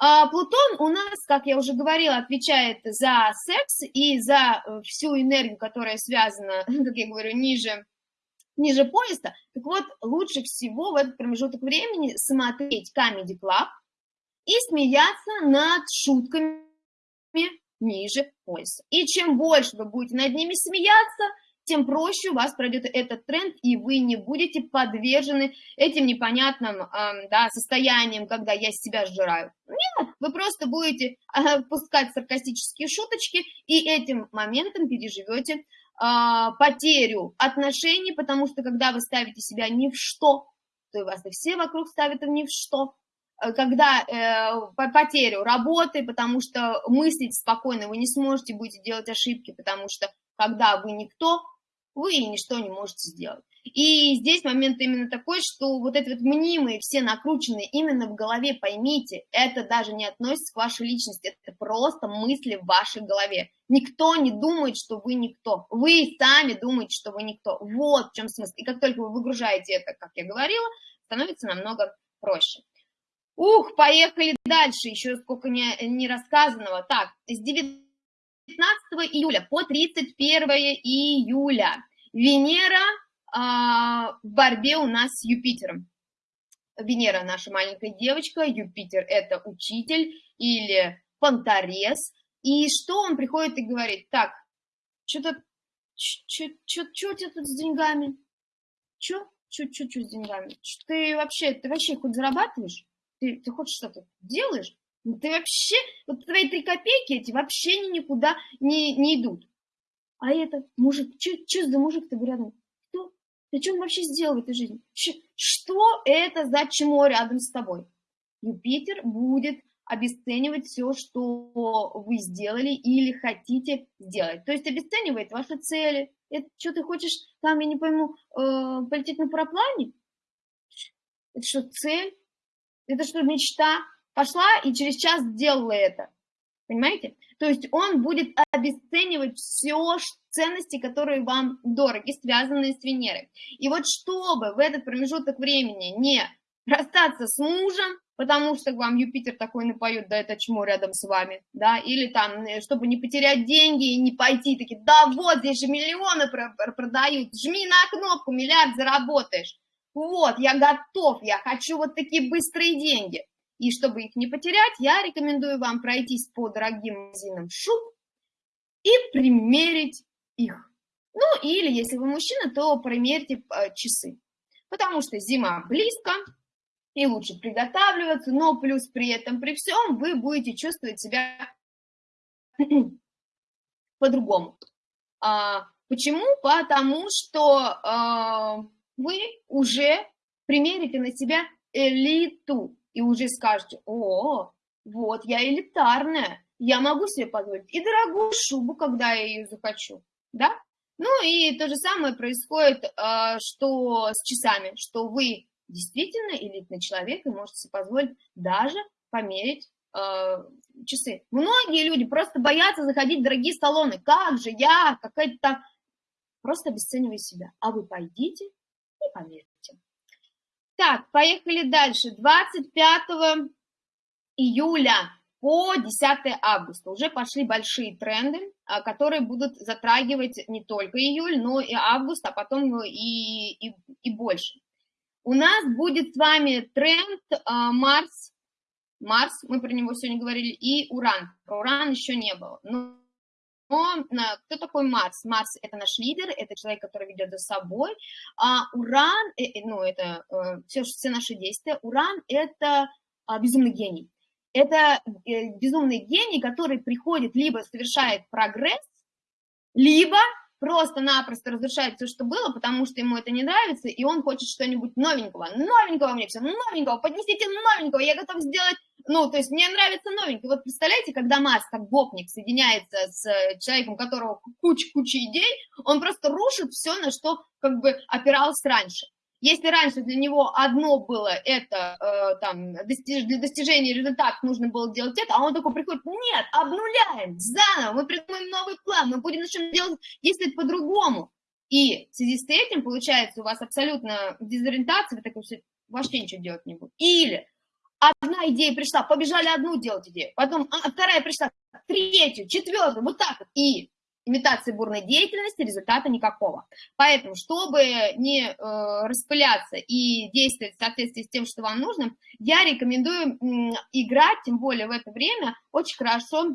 А Плутон у нас, как я уже говорила, отвечает за секс и за э, всю энергию, которая связана, как я говорю, ниже, ниже пояса. Так вот, лучше всего в этот промежуток времени смотреть Comedy Club и смеяться над шутками ниже пояса. И чем больше вы будете над ними смеяться, тем проще у вас пройдет этот тренд, и вы не будете подвержены этим непонятным э, да, состояниям, когда я себя сжираю. Нет, вы просто будете э, пускать саркастические шуточки, и этим моментом переживете э, потерю отношений, потому что когда вы ставите себя ни в что, то и вас и все вокруг ставят ни в что, э, когда э, потерю работы, потому что мыслить спокойно вы не сможете, будете делать ошибки, потому что когда вы никто, вы ничто не можете сделать. И здесь момент именно такой, что вот эти вот мнимые, все накрученные именно в голове, поймите, это даже не относится к вашей личности, это просто мысли в вашей голове. Никто не думает, что вы никто. Вы сами думаете, что вы никто. Вот в чем смысл. И как только вы выгружаете это, как я говорила, становится намного проще. Ух, поехали дальше, еще сколько не, не рассказанного. Так, с 19 июля по 31 июля Венера а, в борьбе у нас с Юпитером. Венера наша маленькая девочка, Юпитер это учитель или понторез. И что он приходит и говорит, так, что-то, что у тебя тут с деньгами? Что? Что с деньгами? Ты вообще, ты вообще хоть зарабатываешь? Ты, ты хоть что-то делаешь? Ну, ты вообще, вот твои три копейки эти вообще ни, никуда не, не идут. А это мужик, что за мужик-то рядом? Кто? Ты что он вообще сделал в этой жизни? Ч что это за чмо рядом с тобой? Юпитер будет обесценивать все, что вы сделали или хотите сделать. То есть обесценивает ваши цели. Это что ты хочешь, там, я не пойму, э, полететь на параплане? Это что, цель? Это что, мечта? Пошла и через час сделала это. Понимаете? То есть он будет обесценивать все ценности, которые вам дороги, связанные с Венерой. И вот чтобы в этот промежуток времени не расстаться с мужем, потому что вам Юпитер такой напоет, да это чмо рядом с вами, да, или там, э, чтобы не потерять деньги и не пойти, такие, да вот, здесь же миллионы продают, жми на кнопку, миллиард заработаешь. Вот, я готов, я хочу вот такие быстрые деньги. И чтобы их не потерять, я рекомендую вам пройтись по дорогим магазинам шуб и примерить их. Ну, или если вы мужчина, то примерьте э, часы. потому что зима близко, и лучше приготавливаться, но плюс при этом, при всем, вы будете чувствовать себя по-другому. А, почему? Потому что а, вы уже примерите на себя элиту и уже скажете, о, вот я элитарная, я могу себе позволить и дорогую шубу, когда я ее захочу, да? Ну и то же самое происходит, а, что с часами, что вы действительно элитный человек и можете себе позволить даже померить э, часы. Многие люди просто боятся заходить в дорогие салоны. Как же я, какая-то... Просто обесцениваю себя. А вы пойдите и померите. Так, поехали дальше. 25 июля по 10 августа уже пошли большие тренды, а, которые будут затрагивать не только июль, но и август, а потом и, и, и больше. У нас будет с вами тренд а, Марс, Марс, мы про него сегодня говорили, и Уран. Про Уран еще не было. Но, но кто такой Марс? Марс – это наш лидер, это человек, который ведет за собой. А Уран, э, э, ну, это э, все, все наши действия. Уран – это а, безумный гений. Это безумный гений, который приходит, либо совершает прогресс, либо просто-напросто разрушает все, что было, потому что ему это не нравится, и он хочет что-нибудь новенького. Новенького мне все, новенького, поднесите новенького, я готов сделать, ну, то есть мне нравится новенький. Вот представляете, когда Маск, как гопник, соединяется с человеком, у которого куча-куча идей, он просто рушит все, на что как бы опирался раньше. Если раньше для него одно было это, э, там, достиж, для достижения результатов нужно было делать это, а он такой приходит, нет, обнуляем, заново, мы придумаем новый план, мы будем начнем делать, действовать по-другому. И в связи с этим, получается, у вас абсолютно дезориентация, вы такой, вообще ничего делать не будете. Или одна идея пришла, побежали одну делать идею, потом а, вторая пришла, третью, четвертую, вот так вот. И имитации бурной деятельности, результата никакого. Поэтому, чтобы не э, распыляться и действовать в соответствии с тем, что вам нужно, я рекомендую э, играть, тем более в это время, очень хорошо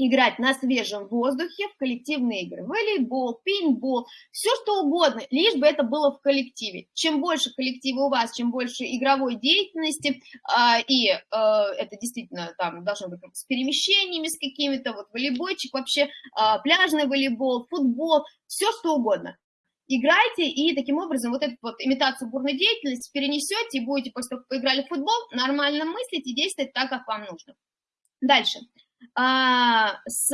играть на свежем воздухе в коллективные игры. Волейбол, пейнтбол, все что угодно, лишь бы это было в коллективе. Чем больше коллектива у вас, чем больше игровой деятельности, э, и э, это действительно там должно быть с перемещениями, с какими-то, вот волейбольчик вообще, э, пляжный волейбол, футбол, все что угодно. Играйте, и таким образом вот эту вот имитацию бурной деятельности перенесете, и будете после того, как поиграли в футбол, нормально мыслить и действовать так, как вам нужно. Дальше а, с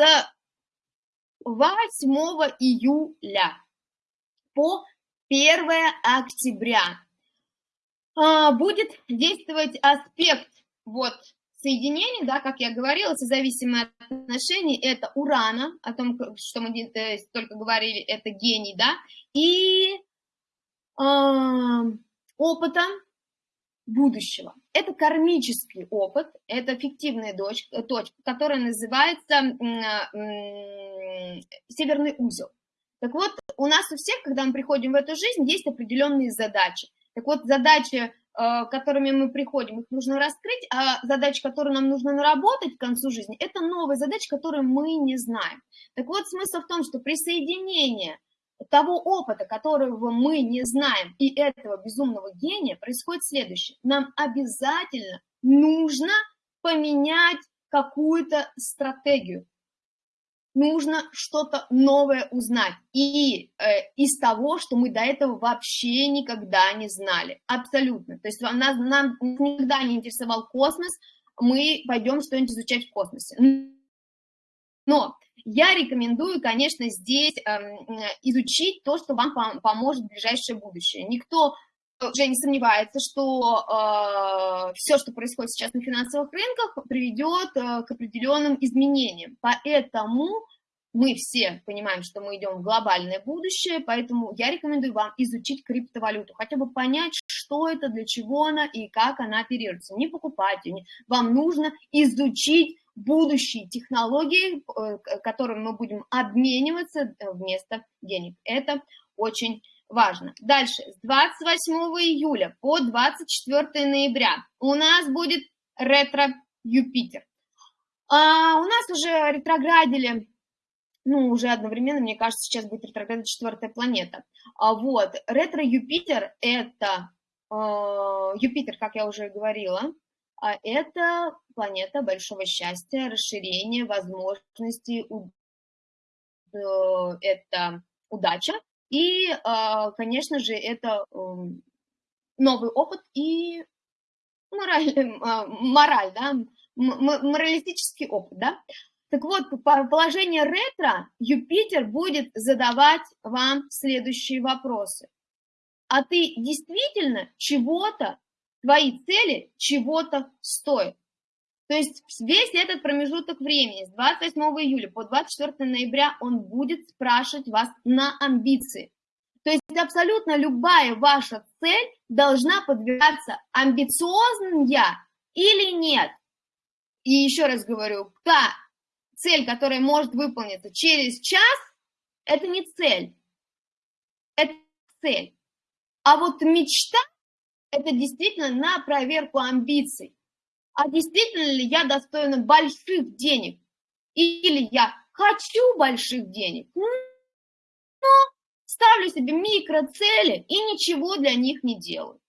8 июля по 1 октября. А, будет действовать аспект вот соединений, да, как я говорила, созависимые отношения, это урана, о том, что мы э, только говорили, это гений, да, и э, опыта, будущего. Это кармический опыт, это фиктивная точка, точка которая называется северный узел. Так вот, у нас у всех, когда мы приходим в эту жизнь, есть определенные задачи. Так вот, задачи, э, которыми мы приходим, их нужно раскрыть, а задачи, которые нам нужно наработать к концу жизни, это новые задачи, которые мы не знаем. Так вот, смысл в том, что присоединение того опыта, которого мы не знаем, и этого безумного гения, происходит следующее. Нам обязательно нужно поменять какую-то стратегию. Нужно что-то новое узнать. И э, из того, что мы до этого вообще никогда не знали. Абсолютно. То есть нам, нам никогда не интересовал космос, мы пойдем что-нибудь изучать в космосе. Но я рекомендую, конечно, здесь эм, изучить то, что вам поможет в ближайшее будущее. Никто уже не сомневается, что э, все, что происходит сейчас на финансовых рынках, приведет э, к определенным изменениям. Поэтому мы все понимаем, что мы идем в глобальное будущее, поэтому я рекомендую вам изучить криптовалюту, хотя бы понять, что это, для чего она и как она оперируется. Не покупать ее, вам нужно изучить будущие технологии, э, которыми мы будем обмениваться э, вместо денег. Это очень важно. Дальше, с 28 июля по 24 ноября у нас будет ретро-Юпитер. А у нас уже ретроградили ну, уже одновременно, мне кажется, сейчас будет ретроградная четвертая планета. А вот, ретро-Юпитер – это, э, Юпитер, как я уже говорила, а это планета большого счастья, расширения возможностей, э, это удача, и, э, конечно же, это э, новый опыт и мораль, э, мораль да, моралистический опыт, да. Так вот, по положению ретро Юпитер будет задавать вам следующие вопросы. А ты действительно чего-то, твои цели чего-то стоят? То есть весь этот промежуток времени с 28 июля по 24 ноября он будет спрашивать вас на амбиции. То есть абсолютно любая ваша цель должна подвергаться амбициозным я или нет. И еще раз говорю, та цель, которая может выполниться через час, это не цель, это цель. А вот мечта – это действительно на проверку амбиций. А действительно ли я достойна больших денег? Или я хочу больших денег, но ставлю себе микроцели и ничего для них не делаю.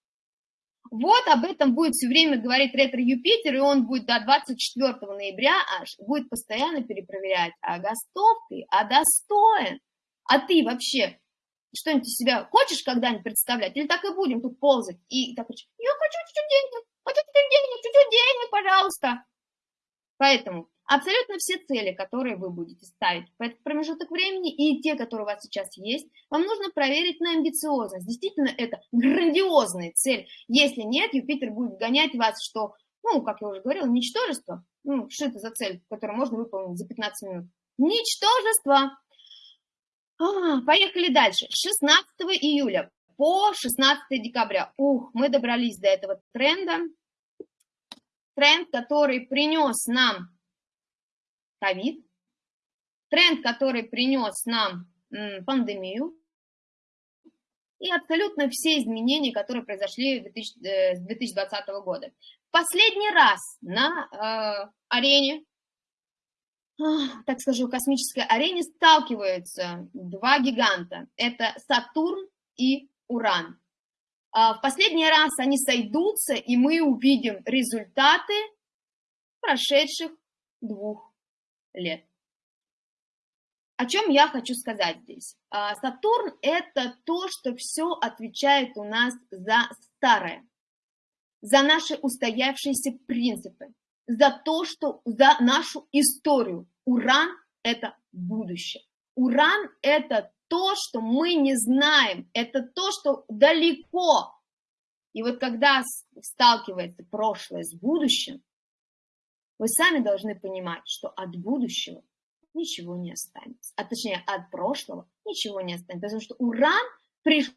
Вот об этом будет все время говорить ретро-Юпитер, и он будет до 24 ноября аж, будет постоянно перепроверять, а готов ты, а достоин, а ты вообще что-нибудь из себя хочешь когда-нибудь представлять, или так и будем тут ползать, и так, я хочу чуть-чуть денег, хочу чуть-чуть денег, чуть-чуть денег, пожалуйста. Поэтому абсолютно все цели, которые вы будете ставить в этот промежуток времени, и те, которые у вас сейчас есть, вам нужно проверить на амбициозность. Действительно, это грандиозная цель. Если нет, Юпитер будет гонять вас, что, ну, как я уже говорила, ничтожество. Ну, что это за цель, которую можно выполнить за 15 минут? Ничтожество. А, поехали дальше. 16 июля по 16 декабря. Ух, мы добрались до этого тренда. Тренд, который принес нам ковид, тренд, который принес нам пандемию, и абсолютно все изменения, которые произошли э, с 2020 года. Последний раз на э, арене, так скажу, космической арене сталкиваются два гиганта. Это Сатурн и Уран. Э, в последний раз они сойдутся, и мы увидим результаты прошедших двух лет. О чем я хочу сказать здесь? А, Сатурн – это то, что все отвечает у нас за старое, за наши устоявшиеся принципы, за то, что за нашу историю. Уран – это будущее. Уран – это то, что мы не знаем, это то, что далеко. И вот когда сталкивается прошлое с будущим, вы сами должны понимать, что от будущего ничего не останется. А точнее, от прошлого ничего не останется. Потому что Уран пришел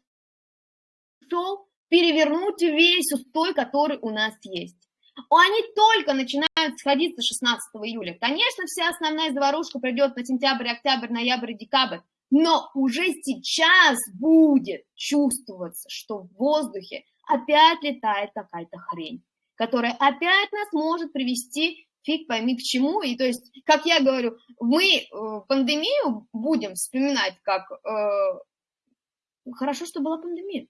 перевернуть весь устой, который у нас есть. Они только начинают сходиться 16 июля. Конечно, вся основная заварушка придет на сентябрь, октябрь, ноябрь, декабрь. Но уже сейчас будет чувствоваться, что в воздухе опять летает какая-то хрень, которая опять нас может привести фиг пойми к чему. И то есть, как я говорю, мы э, пандемию будем вспоминать как э, хорошо, что была пандемия.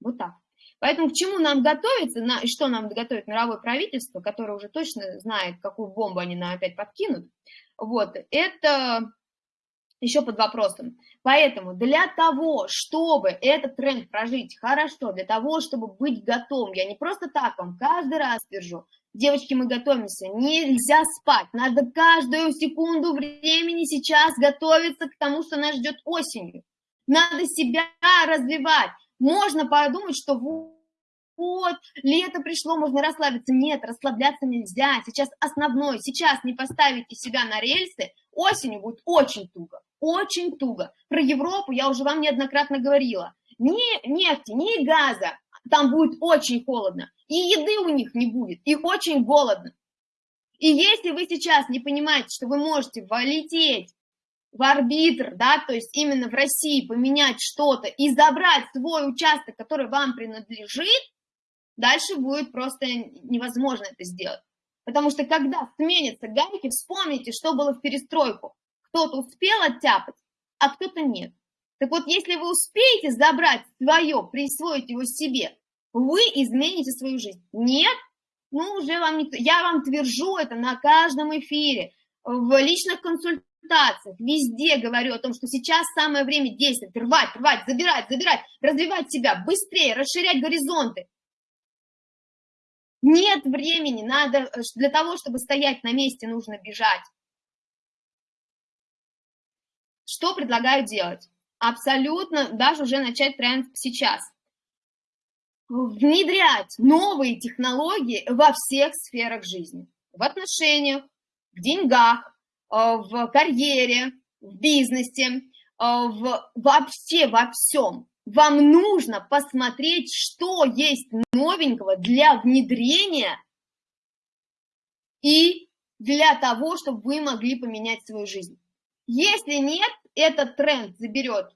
Вот так. Поэтому к чему нам готовиться, на, что нам готовит мировое правительство, которое уже точно знает, какую бомбу они нам опять подкинут, вот, это еще под вопросом. Поэтому для того, чтобы этот тренд прожить хорошо, для того, чтобы быть готовым, я не просто так вам каждый раз держу, Девочки, мы готовимся. Нельзя спать. Надо каждую секунду времени сейчас готовиться к тому, что нас ждет осенью. Надо себя развивать. Можно подумать, что вот, лето пришло, можно расслабиться. Нет, расслабляться нельзя. Сейчас основной. Сейчас не поставите себя на рельсы, осенью будет очень туго. Очень туго. Про Европу я уже вам неоднократно говорила. Ни нефти, ни газа, там будет очень холодно, и еды у них не будет, и очень голодно. И если вы сейчас не понимаете, что вы можете полететь в арбитр, да, то есть именно в России поменять что-то и забрать свой участок, который вам принадлежит, дальше будет просто невозможно это сделать. Потому что когда сменятся гайки, вспомните, что было в перестройку. кто-то успел оттяпать, а кто-то нет. Так вот, если вы успеете забрать свое, присвоить его себе, вы измените свою жизнь. Нет? Ну, уже вам никто... Я вам твержу это на каждом эфире, в личных консультациях, везде говорю о том, что сейчас самое время действовать, рвать, рвать, забирать, забирать, развивать себя быстрее, расширять горизонты. Нет времени, надо э, для того, чтобы стоять на месте, нужно бежать. Что предлагаю делать? Абсолютно, даже уже начать тренд сейчас. Внедрять новые технологии во всех сферах жизни. В отношениях, в деньгах, в карьере, в бизнесе, э, в, вообще во всем. Вам нужно посмотреть, что есть новенького для внедрения и для того, чтобы вы могли поменять свою жизнь. Если нет, этот тренд заберет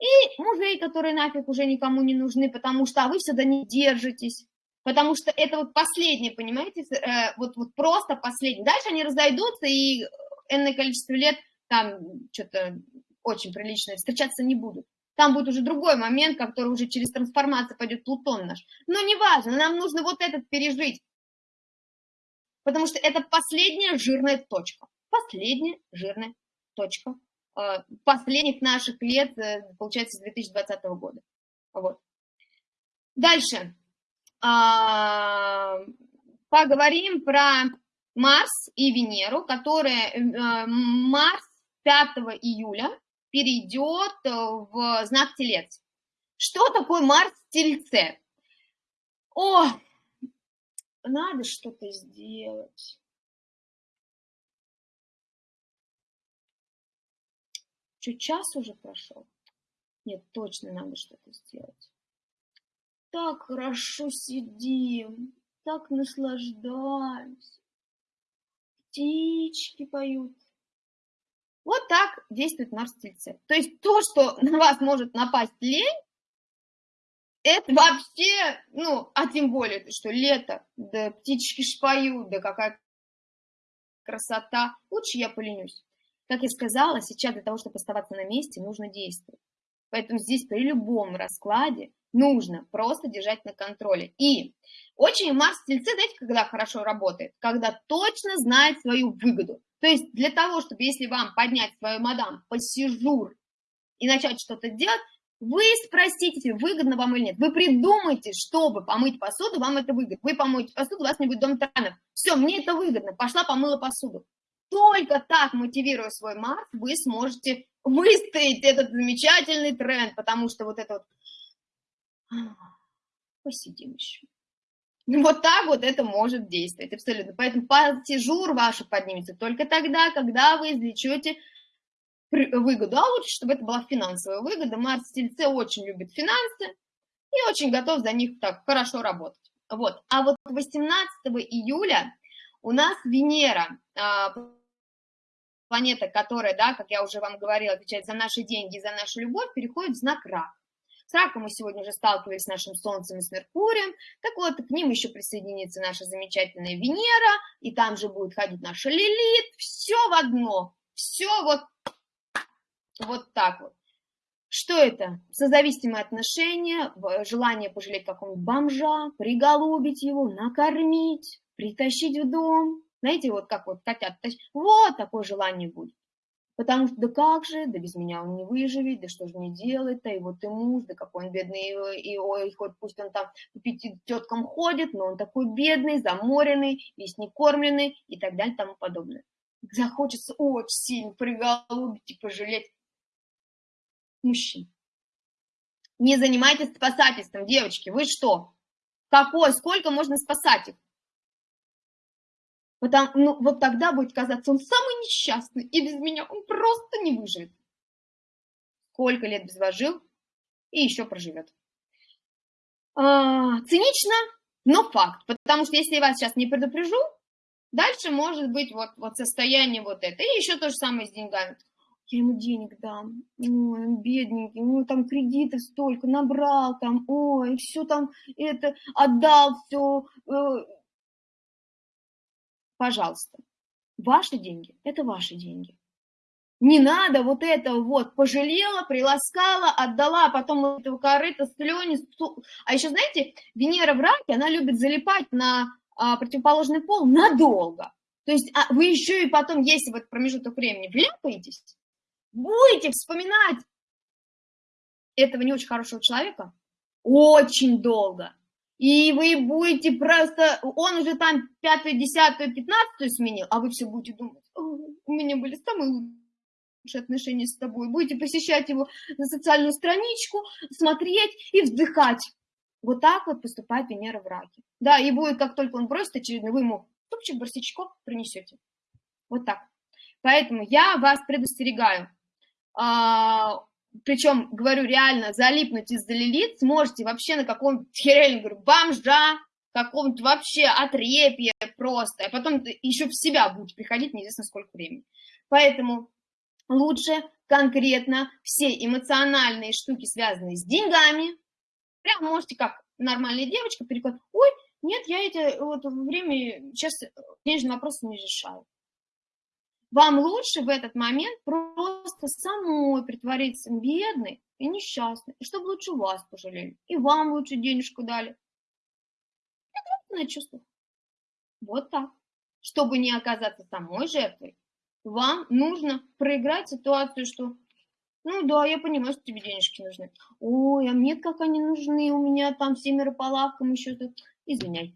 и мужей, которые нафиг уже никому не нужны, потому что а вы всегда не держитесь, потому что это вот последнее, понимаете, э, вот, вот просто последнее. Дальше они разойдутся, и энное количество лет там что-то очень приличное встречаться не будут. Там будет уже другой момент, который уже через трансформацию пойдет Плутон наш. Но неважно, нам нужно вот этот пережить. Потому что это последняя жирная точка. Последняя жирная точка э, последних наших лет, э, получается, с 2020 года. Вот. Дальше. А, поговорим про Марс и Венеру, которые э, Марс 5 июля перейдет в знак Телец. Что такое Марс в Тельце? О, надо что-то сделать. Что, час уже прошел? Нет, точно надо что-то сделать. Так хорошо сидим, так наслаждаемся. Птички поют. Вот так действует Марс Тельце. То есть то, что на вас может напасть лень, это вообще, ну, а тем более, что лето, да птички шпоют, да какая красота. Лучше я поленюсь. Как я сказала, сейчас для того, чтобы оставаться на месте, нужно действовать. Поэтому здесь при любом раскладе нужно просто держать на контроле. И очень Марс в Тельце, знаете, когда хорошо работает? Когда точно знает свою выгоду. То есть для того, чтобы если вам поднять свою мадам посижур и начать что-то делать, вы спросите, выгодно вам или нет. Вы придумайте, чтобы помыть посуду, вам это выгодно. Вы помоете посуду, у вас не будет дом таранов. Все, мне это выгодно. Пошла, помыла посуду. Только так, мотивируя свой Марс, вы сможете выстоять этот замечательный тренд, потому что вот это вот... Посидим еще. Вот так вот это может действовать, абсолютно. Поэтому пассижур ваша поднимется только тогда, когда вы извлечете выгоду. А лучше, чтобы это была финансовая выгода. Марс Тельце очень любит финансы и очень готов за них так хорошо работать. Вот. А вот 18 июля у нас Венера а, планета, которая, да, как я уже вам говорила, отвечает за наши деньги, за нашу любовь, переходит в знак рак. С раком мы сегодня уже сталкивались с нашим Солнцем и с Меркурием. Так вот, к ним еще присоединится наша замечательная Венера, и там же будет ходить наша Лилит. Все в одно. Все вот, вот так вот. Что это? Созависимые отношения, желание пожалеть какого-нибудь бомжа, приголубить его, накормить, притащить в дом, знаете, вот как вот хотят, вот такое желание будет. Потому что да как же, да без меня он не выживет, да что же мне делать-то, и вот и муж, да какой он бедный, и, ой, хоть пусть он там к пяти теткам ходит, но он такой бедный, заморенный, весь не кормленный и так далее и тому подобное. Захочется очень сильно приголубить и пожалеть мужчин. Не занимайтесь спасательством, девочки, вы что? Какой, сколько можно спасать их? Потому, ну, вот тогда будет казаться, он самый несчастный, и без меня он просто не выживет. Сколько лет без вас жил, и еще проживет. А, цинично, но факт. Потому что если я вас сейчас не предупрежу, дальше может быть вот, вот состояние вот это. И еще то же самое с деньгами. Я ему денег дам, ой, он бедненький, ну там кредитов столько набрал, там, ой, все там это отдал, все, э, Пожалуйста, ваши деньги – это ваши деньги. Не надо вот это вот, пожалела, приласкала, отдала, а потом этого корыта, слюни. А еще, знаете, Венера в раке, она любит залипать на а, противоположный пол надолго. То есть а вы еще и потом, если в этот промежуток времени вляпаетесь, будете вспоминать этого не очень хорошего человека очень долго. И вы будете просто, он уже там пятую, десятую, пятнадцатую сменил, а вы все будете думать, у меня были самые лучшие отношения с тобой. Будете посещать его на социальную страничку, смотреть и вздыхать. Вот так вот поступает Венера в раке. Да, и будет, как только он бросит очередной, вы ему ступчик барсичков принесете. Вот так. Поэтому я вас предостерегаю. Причем, говорю, реально залипнуть из-за лилит сможете вообще на каком-то, я говорю, бомжа, каком-то вообще отрепье просто, а потом еще в себя будете приходить неизвестно сколько времени. Поэтому лучше конкретно все эмоциональные штуки, связанные с деньгами, прям можете как нормальная девочка переходить, ой, нет, я эти вот время сейчас денежные вопросы не решаю. Вам лучше в этот момент просто самой притвориться бедной и несчастной, чтобы лучше вас пожалели, и вам лучше денежку дали. Это чувство. Вот так. Чтобы не оказаться самой жертвой, вам нужно проиграть ситуацию, что ну да, я понимаю, что тебе денежки нужны. Ой, а мне как они нужны, у меня там семеро по лавкам еще тут. Извиняй.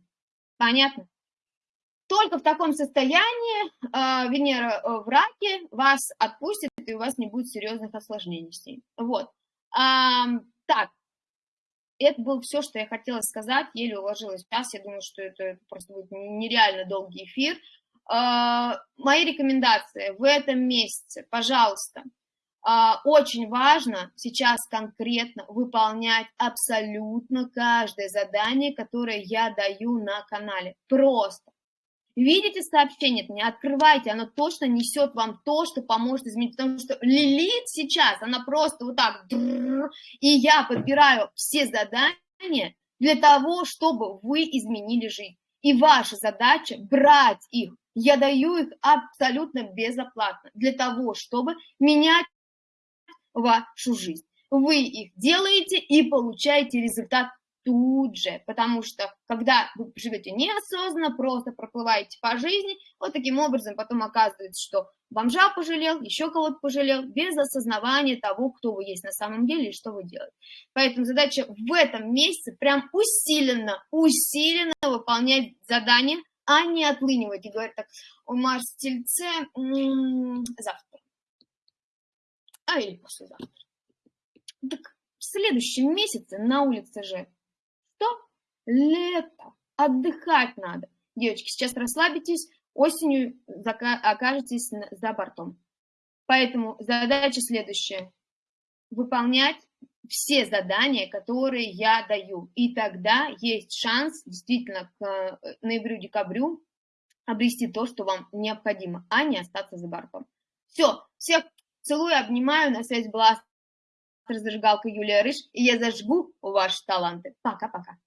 Понятно? Только в таком состоянии э, Венера в раке вас отпустит, и у вас не будет серьезных осложнений. Вот. А, так, это было все, что я хотела сказать, еле уложилась час, я думаю, что это просто будет нереально долгий эфир. А, мои рекомендации в этом месяце, пожалуйста, а, очень важно сейчас конкретно выполнять абсолютно каждое задание, которое я даю на канале. Просто Видите сообщение, не открывайте, оно точно несет вам то, что поможет изменить, потому что Лилит сейчас, она просто вот так, и я подбираю все задания для того, чтобы вы изменили жизнь. И ваша задача брать их, я даю их абсолютно безоплатно, для того, чтобы менять вашу жизнь. Вы их делаете и получаете результат тут же, потому что когда вы живете неосознанно, просто проплываете по жизни, вот таким образом потом оказывается, что бомжа пожалел, еще кого-то пожалел, без осознавания того, кто вы есть на самом деле и что вы делаете. Поэтому задача в этом месяце прям усиленно, усиленно выполнять задания, а не отлынивать и говорить так, у Марс Тельце завтра, а или послезавтра. Так в следующем месяце на улице же? Лето. Отдыхать надо. Девочки, сейчас расслабитесь, осенью окажетесь за бортом. Поэтому задача следующая. Выполнять все задания, которые я даю. И тогда есть шанс действительно к э, ноябрю-декабрю обрести то, что вам необходимо, а не остаться за бортом. Все, всех целую, обнимаю. На связи была зажигалка Юлия Рыж, и я зажгу ваши таланты. Пока-пока.